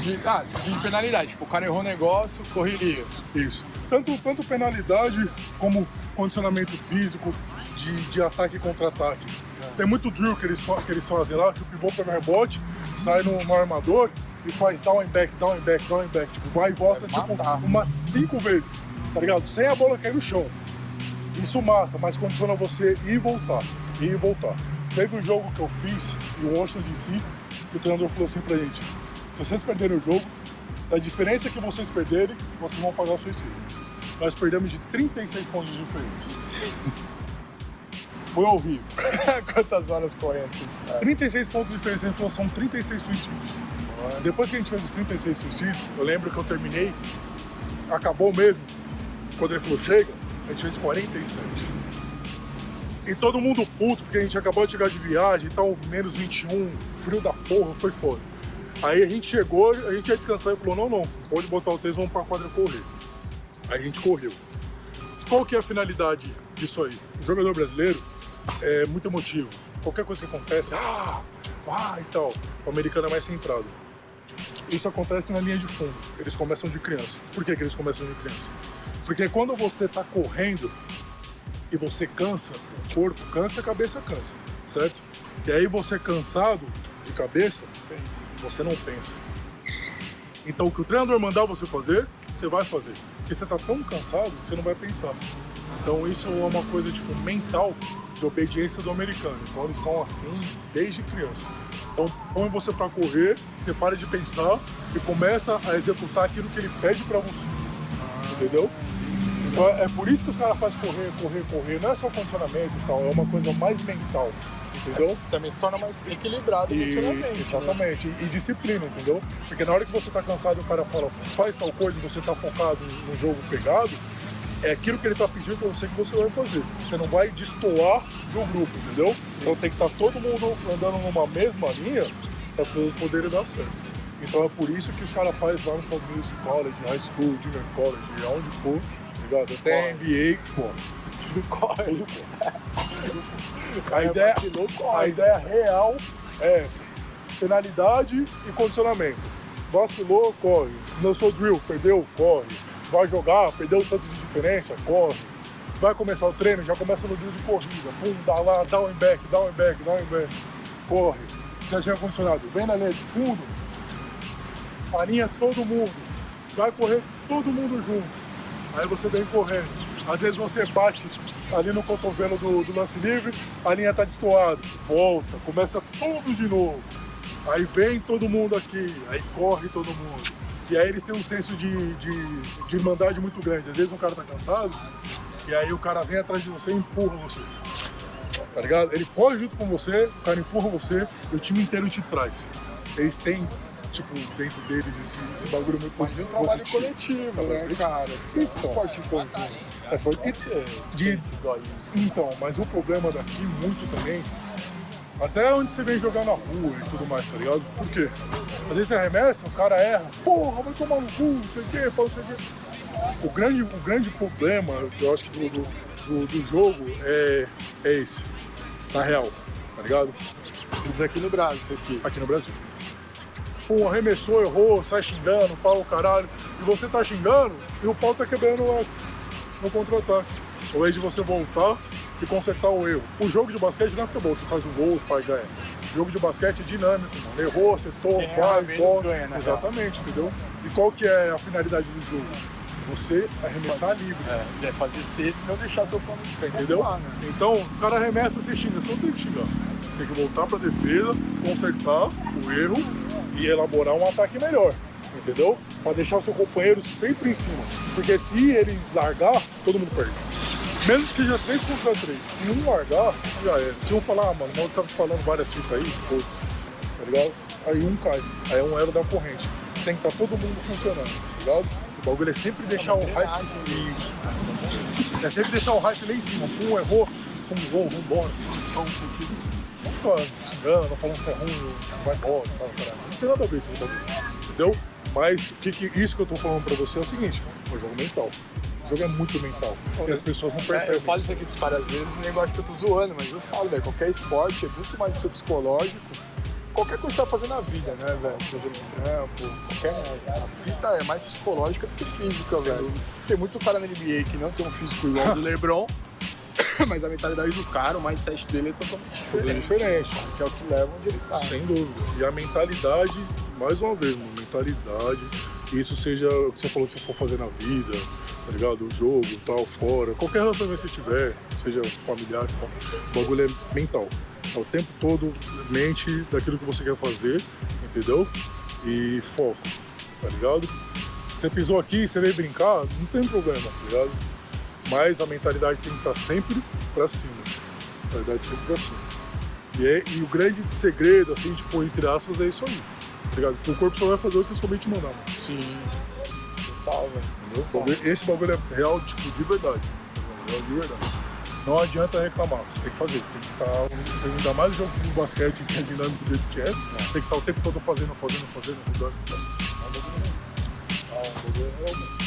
De, ah, de penalidade. Tipo, o cara errou o negócio, correria. Isso. Tanto, tanto penalidade como condicionamento físico de, de ataque contra ataque. É. Tem muito drill que eles, que eles fazem lá, que o pivô pega rebote, sai no, no armador e faz down and back, down and back, down and back. Tipo, vai e volta tipo, umas cinco vezes, tá ligado? Sem a bola cair no chão. Isso mata, mas condiciona você ir e voltar, ir e voltar. Teve um jogo que eu fiz, e o Washington de 5, o treinador falou assim pra gente, se vocês perderem o jogo, da diferença que vocês perderem, vocês vão pagar o suicídio. Nós perdemos de 36 pontos de diferença. Foi horrível. Quantas horas correntes, cara? 36 pontos de diferença, ele falou, são 36 suicídios. Depois que a gente fez os 36 suicídios, eu lembro que eu terminei, acabou mesmo. Quando ele falou, chega, a gente fez 47. E todo mundo puto, porque a gente acabou de chegar de viagem, então menos 21, frio da porra, foi foda. Aí a gente chegou, a gente ia descansar e falou, não, não, pode botar o tênis, vamos pra quadra correr. Aí a gente correu. Qual que é a finalidade disso aí? O jogador brasileiro é muito emotivo. Qualquer coisa que acontece, ah, ah e tal. O americano é mais centrado. Isso acontece na linha de fundo. Eles começam de criança. Por que, que eles começam de criança? Porque quando você está correndo e você cansa, o corpo cansa, a cabeça cansa, certo? E aí você cansado de cabeça, você não pensa. Então o que o treinador mandar você fazer, você vai fazer. Porque você está tão cansado que você não vai pensar. Então isso é uma coisa tipo mental de obediência do americano. Então eles são assim desde criança. Então põe você para correr, você para de pensar e começa a executar aquilo que ele pede para você. Entendeu? Então é por isso que os caras fazem correr, correr, correr. Não é só condicionamento e tal, é uma coisa mais mental. Entendeu? É, também se torna mais equilibrado emocionalmente. Né? Exatamente. Né? E, e, disciplina, entendeu? Porque na hora que você tá cansado e o cara fala, faz tal coisa e você tá focado no jogo pegado, é aquilo que ele está pedindo para você que você vai fazer. Você não vai destoar do grupo, entendeu? Então tem que estar tá todo mundo andando numa mesma linha para as coisas poderem dar certo. Então é por isso que os caras fazem lá nos Estados Unidos college, high school, junior college, aonde for, tá ligado? Até NBA, pô. Tudo corre. A ideia, a ideia real é essa. Penalidade e condicionamento. Vacilou, corre. Lançou drill, perdeu, corre vai jogar, perdeu tanto de diferença, corre. Vai começar o treino, já começa no dia de corrida, pum, dá lá, dá um back, dá um back, dá um back, corre. Já tinha condicionado, vem na linha de fundo, alinha todo mundo, vai correr todo mundo junto. Aí você vem correndo. Às vezes você bate ali no cotovelo do, do lance livre, a linha tá destoada, volta, começa tudo de novo. Aí vem todo mundo aqui, aí corre todo mundo. E aí eles têm um senso de, de, de irmandade muito grande. Às vezes um cara tá cansado, e aí o cara vem atrás de você e empurra você. Tá ligado? Ele corre junto com você, o cara empurra você e o time inteiro te traz. Eles têm, tipo, dentro deles esse, esse bagulho muito Mas positivo. um trabalho coletivo, né, cara? Então, esporte em conjunto. É, esporte, de, então, mas o problema daqui muito também até onde você vem jogar na rua e tudo mais, tá ligado? Por quê? Às vezes você arremessa, o cara erra, porra, vai tomar no cu, não sei o quê, não sei o quê. O grande, o grande problema, eu acho que do, do, do jogo é, é esse, na real, tá ligado? Isso aqui no Brasil, isso aqui. Aqui no Brasil. Pô, arremessou, errou, sai xingando, pau, caralho, e você tá xingando e o pau tá quebrando lá no contra-ataque. Ao invés de você voltar e consertar o erro. O jogo de basquete não é futebol, você faz um gol, pai ganha. O jogo de basquete é dinâmico, mano. Errou, acertou, Quem vai, bola. Ganha, né, Exatamente, entendeu? E qual que é a finalidade do jogo? Você arremessar fazer, livre. É, é fazer cesta e não deixar seu plano. Você entendeu? né? Então, o cara arremessa, você xinga, você não tem que xingar. Você tem que voltar pra defesa, consertar o erro e elaborar um ataque melhor entendeu? Para deixar o seu companheiro sempre em cima. Porque se ele largar, todo mundo perde. Mesmo que seja 3 contra 3, se um largar, já é. Se um falar, ah, mano, o tá falando várias fitas aí, foda tá ligado? Aí um cai, aí é um elo da corrente. Tem que estar tá todo mundo funcionando, tá ligado? O bagulho é sempre deixar o hype. Isso. É sempre deixar o hype lá em cima. Um errou, um gol, vambora. Então. Não ficar xingando, falando se é ruim, vai embora, tá, caralho. Não tem nada a ver isso bagulho. Entendeu? Mas que, que, isso que eu tô falando pra você é o seguinte, é um jogo mental. O jogo é muito mental. E as pessoas não percebem. É, eu falo isso aqui pros caras às vezes, o negócio que eu tô zoando, mas eu falo, velho, qualquer esporte é muito mais do seu psicológico qualquer coisa que você vai fazer na vida, né, velho? Seja no trampo, qualquer. A fita é mais psicológica do que física, velho. Tem muito cara na NBA que não tem um físico igual ao do LeBron, mas a mentalidade do cara, o mindset dele é totalmente diferente. diferente. Que é o que leva onde ele tá. Sem dúvida. E a mentalidade, mais uma vez, mano, mentalidade, que isso seja o que você falou que você for fazer na vida, tá ligado? O jogo, tal, fora, qualquer relacionamento que você tiver, seja familiar, tal, o bagulho é mental. É o tempo todo mente daquilo que você quer fazer, entendeu? E foco, tá ligado? Você pisou aqui, você veio brincar, não tem problema, tá ligado? Mas a mentalidade tem que estar sempre pra cima. Mentalidade sempre pra cima. E, é- e o grande segredo, assim, tipo, entre aspas, é isso aí. Tá o corpo só vai fazer o que a sua mente mandar, mano. Sim. Total, velho. Entendeu? O bagulho- Esse bagulho é real, tipo, de verdade. Real de verdade. Não adianta reclamar, você tem que fazer. Tem que estar. Ainda mais o jogo de basquete, que é dinâmico do jeito que é. Você tem que estar o tempo todo fazendo, fazendo, fazendo, mudando. É um bagulho. É um bagulho real, mano.